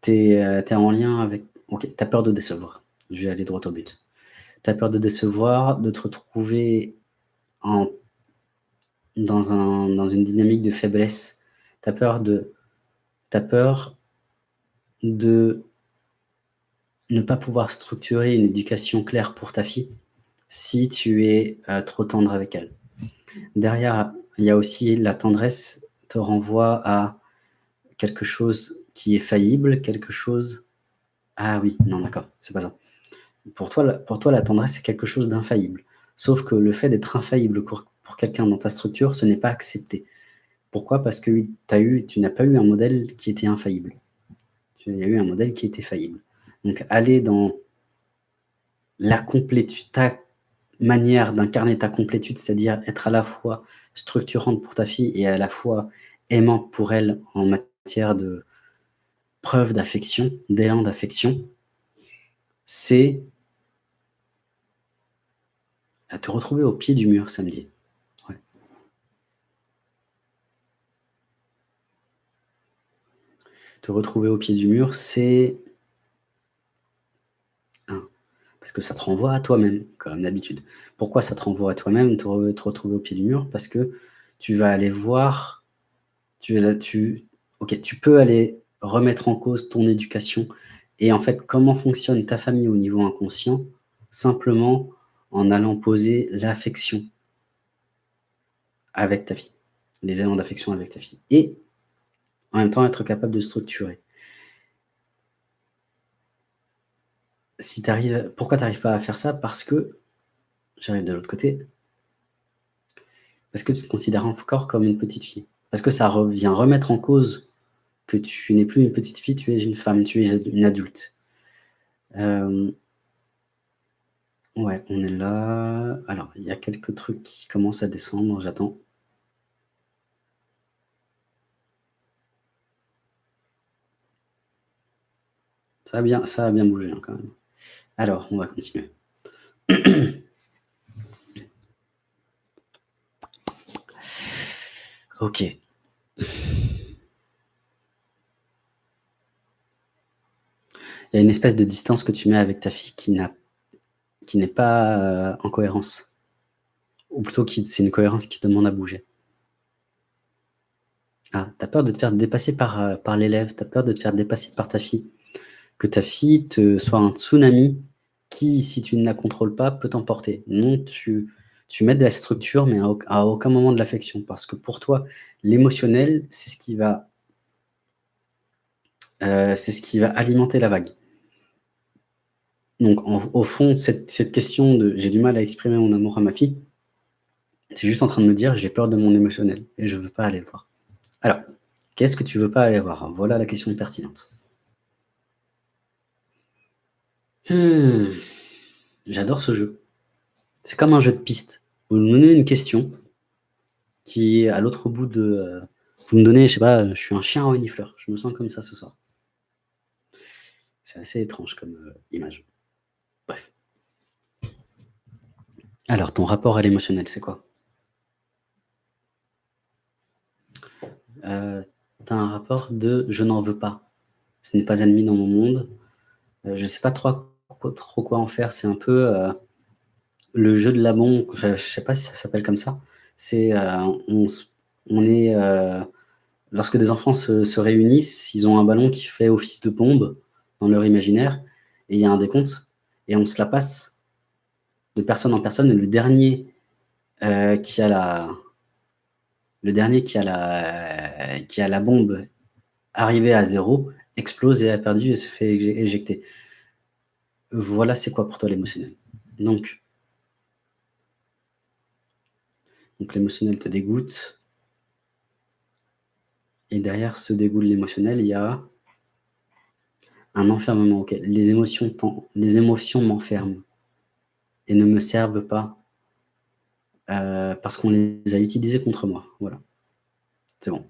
tu es, es, en lien avec... Ok, tu as peur de décevoir. Je vais aller droit au but. Tu as peur de décevoir, de te retrouver en, dans, un, dans une dynamique de faiblesse. Tu as peur de... As peur de ne pas pouvoir structurer une éducation claire pour ta fille si tu es euh, trop tendre avec elle. Derrière, il y a aussi la tendresse te renvoie à quelque chose qui est faillible, quelque chose... Ah oui, non, d'accord, c'est pas ça. Pour toi, pour toi, la tendresse, c'est quelque chose d'infaillible. Sauf que le fait d'être infaillible pour, quelqu'un dans ta structure, ce n'est pas accepté. Pourquoi? Parce que as eu, tu n'as pas eu un modèle qui était infaillible. Tu as eu un modèle qui était faillible. Donc, aller dans la complétude, ta manière d'incarner ta complétude, c'est-à-dire être à la fois structurante pour ta fille et à la fois aimante pour elle en matière de preuve d'affection, d'élan d'affection, c'est à te retrouver au pied du mur samedi. Te retrouver au pied du mur, c'est parce que ça te renvoie à toi-même, comme d'habitude. Pourquoi ça te renvoie à toi-même, te, retrouver au pied du mur? Parce que tu vas aller voir, tu, tu, ok, tu peux aller remettre en cause ton éducation et en fait, comment fonctionne ta famille au niveau inconscient? Simplement en allant poser l'affection avec ta fille, les éléments d'affection avec ta fille. Et en même temps, être capable de structurer. si pourquoi tu n'arrives pas à faire ça? Parce que, j'arrive de l'autre côté, parce que tu te considères encore comme une petite fille. Parce que ça vient remettre en cause que tu n'es plus une petite fille, tu es une femme, tu es une adulte. Euh, ouais, on est là. Alors, il y a quelques trucs qui commencent à descendre, j'attends. Ça a bien, ça bien bougé hein, quand même. Alors, on va continuer. ok. Il y a une espèce de distance que tu mets avec ta fille qui n'est pas euh, en cohérence. Ou plutôt, c'est une cohérence qui demande à bouger. Ah, tu as peur de te faire dépasser par, euh, par l'élève, tu as peur de te faire dépasser par ta fille. Que ta fille te soit un tsunami qui, si tu ne la contrôles pas, peut t'emporter. Non, tu mets de la structure, mais à, aucun moment de l'affection. Parce que pour toi, l'émotionnel, c'est ce qui va euh, c'est ce qui va alimenter la vague. Donc, au fond, cette, question de « j'ai du mal à exprimer mon amour à ma fille », c'est juste en train de me dire « j'ai peur de mon émotionnel et je ne veux pas aller le voir ». Alors, qu'est-ce que tu veux pas aller voir? Voilà la question pertinente. Hmm. J'adore ce jeu. C'est comme un jeu de piste. Vous me donnez une question qui est à l'autre bout de... Euh, vous me donnez, je sais pas, je suis un chien renifleur. Je me sens comme ça ce soir. C'est assez étrange comme euh, image. Bref. Alors, ton rapport à l'émotionnel, c'est quoi? Euh, Tu as un rapport de « je n'en veux pas ». Ce n'est pas ennemi dans mon monde. je ne sais pas trop quoi en faire. C'est un peu euh, le jeu de la bombe. Je, ne sais pas si ça s'appelle comme ça. Euh, on, est euh, lorsque des enfants se, réunissent, ils ont un ballon qui fait office de bombe dans leur imaginaire et il y a un décompte et on se la passe de personne en personne et le dernier qui a la le qui a la qui a la bombe arrivée à zéro explose et a perdu et se fait éjecter. Voilà, c'est quoi pour toi l'émotionnel? Donc, donc l'émotionnel te dégoûte. Et derrière ce dégoût de l'émotionnel, il y a un enfermement. Les émotions, les émotions m'enferment et ne me servent pas euh, parce qu'on les a utilisées contre moi. Voilà. C'est bon.